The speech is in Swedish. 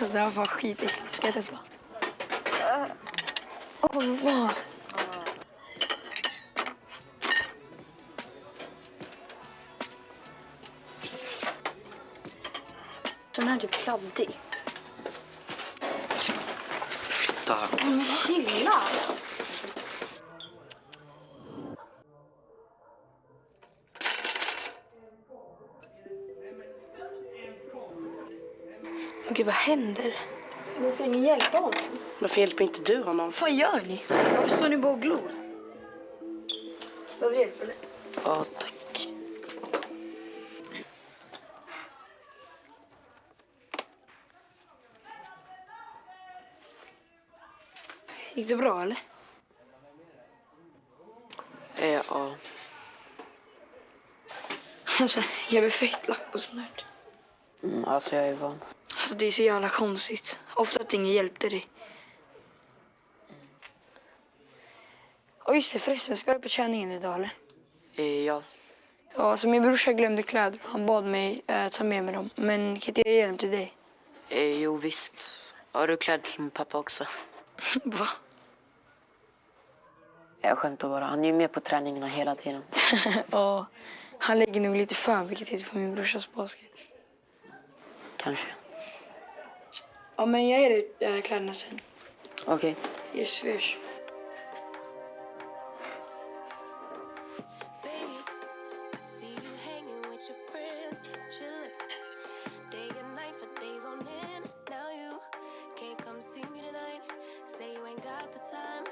Alltså det var fan skitäckligt. Ska jag testa? Åh, vad? Den här är typ kladdig. Flytta. Men chilla! Gud, vad händer? Men ska ingen hjälpa honom? Varför hjälper inte du honom? Vad gör ni? Varför står ni bara och glor? Behöver du hjälp eller? Ja, tack. Gick det bra eller? Eh, ja. Alltså, jag blir fett lack på sånt här. Mm, alltså jag är van. Alltså det är så jävla konstigt. Ofta att ingen hjälpte dig. Och just det förresten, ska du på träningen idag eller? Eh, ja. Ja, alltså min brorsa glömde kläder och han bad mig eh, ta med mig dem. Men kan inte jag ge dem till dig? Eh, jo, visst. Har du kläder till min pappa också? Va? Jag skämtar bara. Han är ju med på träningarna hela tiden. ja, han lägger nog lite för mycket tid på min brorsas basket. Kanske. Ja, men jag är i kläderna sen. Okej. Okay. Yes, fish. Say you ain't got the time